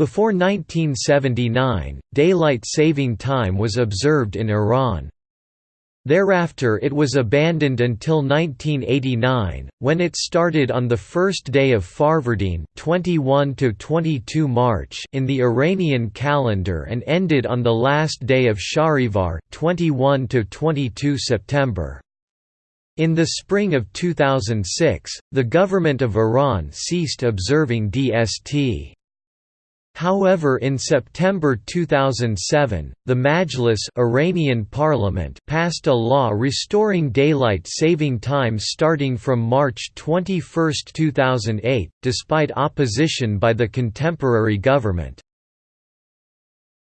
Before 1979, daylight saving time was observed in Iran. Thereafter it was abandoned until 1989, when it started on the first day of Farvardin 21 22 March in the Iranian calendar and ended on the last day of Shahrivar 21 22 September. In the spring of 2006, the government of Iran ceased observing DST. However in September 2007, the Majlis Iranian parliament passed a law restoring daylight saving time starting from March 21, 2008, despite opposition by the contemporary government.